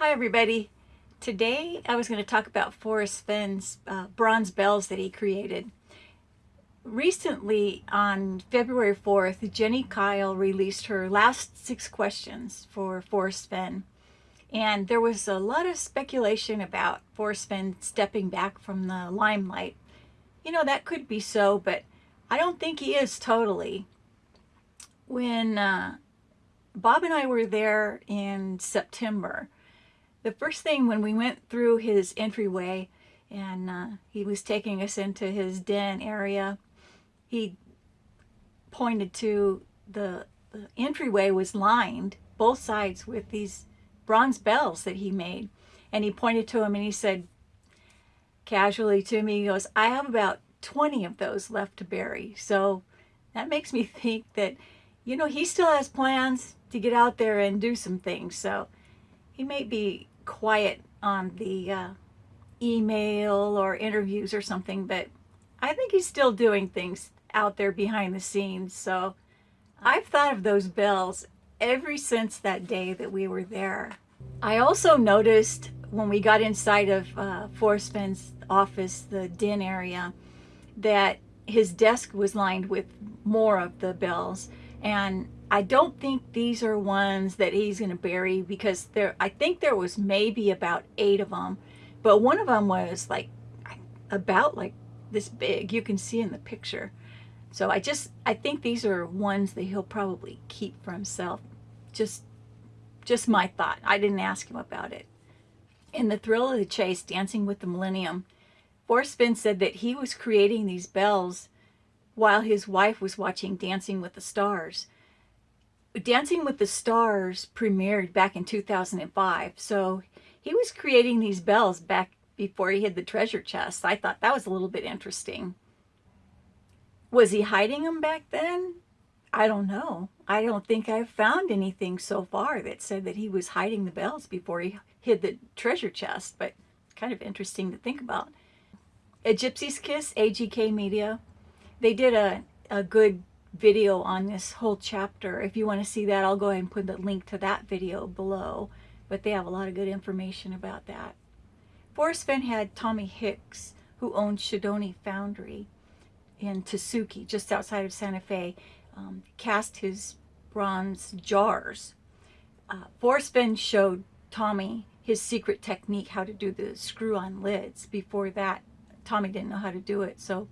Hi everybody. Today I was going to talk about Forrest Fenn's uh, bronze bells that he created. Recently on February 4th, Jenny Kile released her last six questions for Forrest Fenn. And there was a lot of speculation about Forrest Fenn stepping back from the limelight. You know, that could be so, but I don't think he is totally. When uh, Bob and I were there in September, the first thing when we went through his entryway and uh, he was taking us into his den area, he pointed to the, the entryway was lined both sides with these bronze bells that he made. And he pointed to him and he said casually to me, he goes, I have about 20 of those left to bury. So that makes me think that, you know, he still has plans to get out there and do some things. So he may be quiet on the uh, email or interviews or something, but I think he's still doing things out there behind the scenes. So I've thought of those bells ever since that day that we were there. I also noticed when we got inside of uh, Forrest Fenn's office, the den area, that his desk was lined with more of the bells. And I don't think these are ones that he's going to bury because there, I think there was maybe about eight of them, but one of them was like about like this big. You can see in the picture. So I just, I think these are ones that he'll probably keep for himself. Just, just my thought. I didn't ask him about it. In the thrill of the chase, Dancing with the Millennium, Fenn said that he was creating these bells while his wife was watching Dancing with the Stars. Dancing with the Stars premiered back in 2005, so he was creating these bells back before he hid the treasure chest. I thought that was a little bit interesting. Was he hiding them back then? I don't know. I don't think I've found anything so far that said that he was hiding the bells before he hid the treasure chest, but kind of interesting to think about. A Gypsy's Kiss, AGK Media, they did a, a good video on this whole chapter. If you want to see that, I'll go ahead and put the link to that video below. But they have a lot of good information about that. Forrest Fenn had Tommy Hicks, who owned Shidoni Foundry in Tesuque, just outside of Santa Fe, um, cast his bronze jars. Uh, Forrest Fenn showed Tommy his secret technique, how to do the screw-on lids. Before that, Tommy didn't know how to do it. So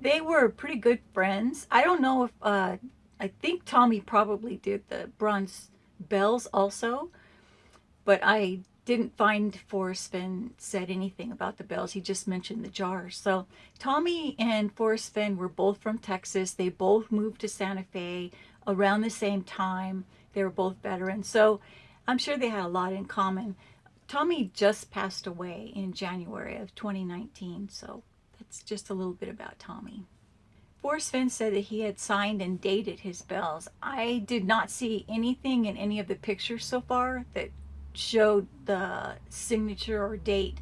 they were pretty good friends. I don't know if, uh, I think Tommy probably did the bronze bells also, but I didn't find Forrest Fenn said anything about the bells. He just mentioned the jars. So Tommy and Forrest Fenn were both from Texas. They both moved to Santa Fe around the same time. They were both veterans. So I'm sure they had a lot in common. Tommy just passed away in January of 2019. So that's just a little bit about Tommy. Forrest Fenn said that he had signed and dated his bells. I did not see anything in any of the pictures so far that showed the signature or date.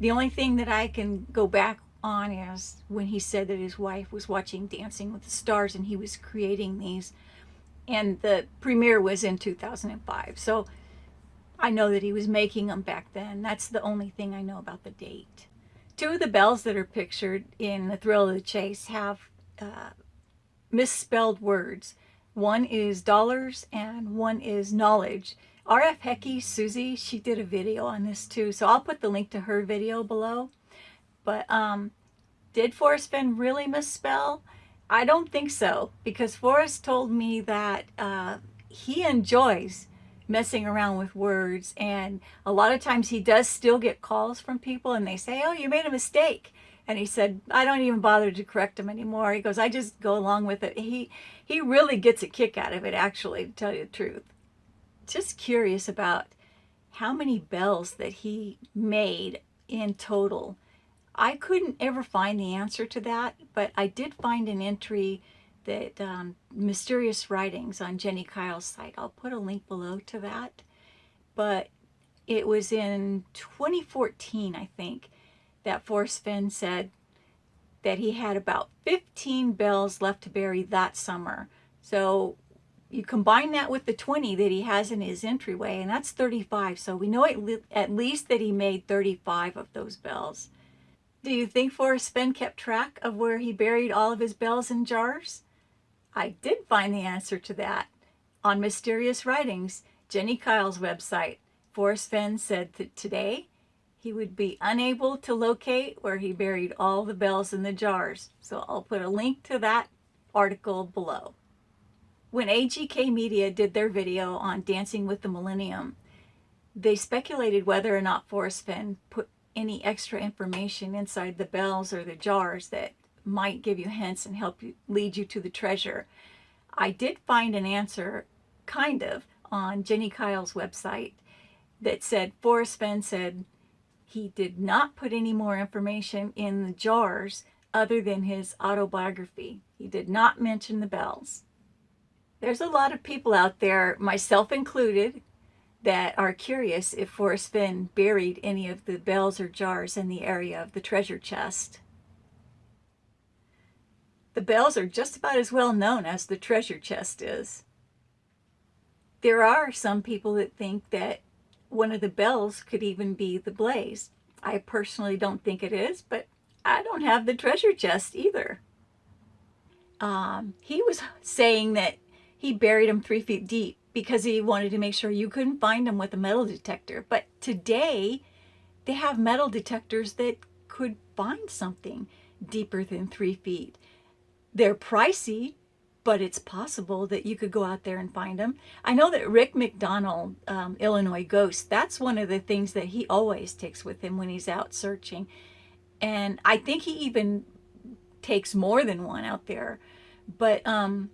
The only thing that I can go back on is when he said that his wife was watching Dancing with the Stars and he was creating these. And the premiere was in 2005. So I know that he was making them back then. That's the only thing I know about the date. Two of the bells that are pictured in The Thrill of the Chase have uh, misspelled words. One is dollars and one is knowledge. RF Hecky, Susie, she did a video on this too. So I'll put the link to her video below. But um, did Forrest Fenn really misspell? I don't think so because Forrest told me that uh, he enjoys messing around with words. And a lot of times he does still get calls from people and they say, oh, you made a mistake. And he said, I don't even bother to correct him anymore. He goes, I just go along with it. He, he really gets a kick out of it, actually, to tell you the truth. Just curious about how many bells that he made in total. I couldn't ever find the answer to that, but I did find an entry that um, Mysterious Writings on Jenny Kile's site. I'll put a link below to that. But it was in 2014, I think, that Forrest Fenn said that he had about 15 bells left to bury that summer. So you combine that with the 20 that he has in his entryway, and that's 35. So we know at, le at least that he made 35 of those bells. Do you think Forrest Fenn kept track of where he buried all of his bells and jars? I did find the answer to that. On Mysterious Writings, Jenny Kile's website, Forrest Fenn said that today he would be unable to locate where he buried all the bells in the jars. So I'll put a link to that article below. When AGK Media did their video on Dancing with the Millennium, they speculated whether or not Forrest Fenn put any extra information inside the bells or the jars that might give you hints and help you lead you to the treasure. I did find an answer, kind of, on Jenny Kile's website that said Forrest Fenn said he did not put any more information in the jars other than his autobiography. He did not mention the bells. There's a lot of people out there, myself included, that are curious if Forrest Fenn buried any of the bells or jars in the area of the treasure chest. The bells are just about as well known as the treasure chest is. There are some people that think that one of the bells could even be the blaze. I personally don't think it is, but I don't have the treasure chest either. Um, he was saying that he buried them three feet deep because he wanted to make sure you couldn't find them with a metal detector. But today, they have metal detectors that could find something deeper than three feet. They're pricey, but it's possible that you could go out there and find them. I know that Rick McDonald, um, Illinois Ghost, that's one of the things that he always takes with him when he's out searching. And I think he even takes more than one out there. But um,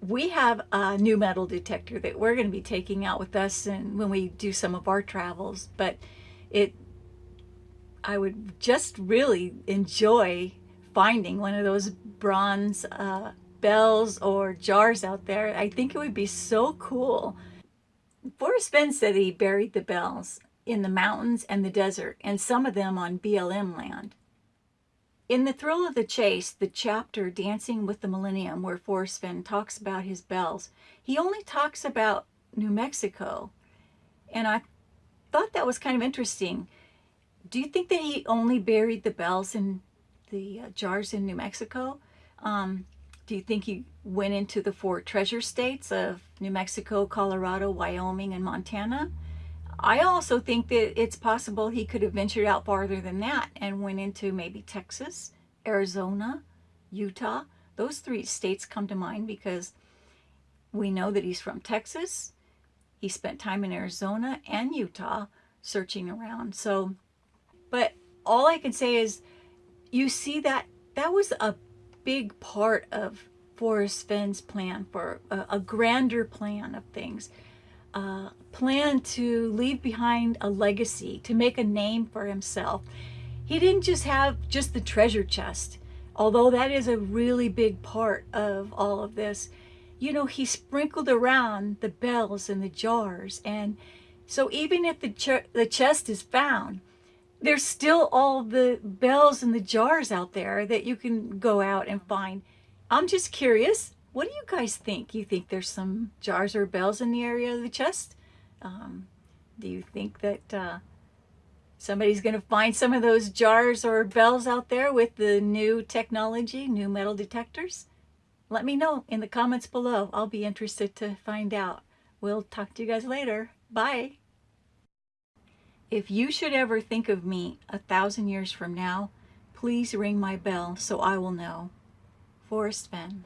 we have a new metal detector that we're going to be taking out with us and when we do some of our travels but it I would just really enjoy finding one of those bronze uh, bells or jars out there I think it would be so cool Forrest Fenn said he buried the bells in the mountains and the desert and some of them on BLM land in The Thrill of the Chase, the chapter Dancing with the Millennium, where Forrest Fenn talks about his bells, he only talks about New Mexico. And I thought that was kind of interesting. Do you think that he only buried the bells in the uh, jars in New Mexico? Um, do you think he went into the four treasure states of New Mexico, Colorado, Wyoming, and Montana? I also think that it's possible he could have ventured out farther than that and went into maybe Texas, Arizona, Utah. Those three states come to mind because we know that he's from Texas. He spent time in Arizona and Utah searching around. So, but all I can say is you see that that was a big part of Forrest Fenn's plan for a, a grander plan of things uh, plan to leave behind a legacy, to make a name for himself. He didn't just have just the treasure chest, although that is a really big part of all of this. You know, he sprinkled around the bells and the jars. And so even if the, ch the chest is found, there's still all the bells and the jars out there that you can go out and find. I'm just curious, what do you guys think? You think there's some jars or bells in the area of the chest? Um, do you think that uh, somebody's going to find some of those jars or bells out there with the new technology, new metal detectors? Let me know in the comments below. I'll be interested to find out. We'll talk to you guys later. Bye. If you should ever think of me a thousand years from now, please ring my bell so I will know. Forrest Fenn.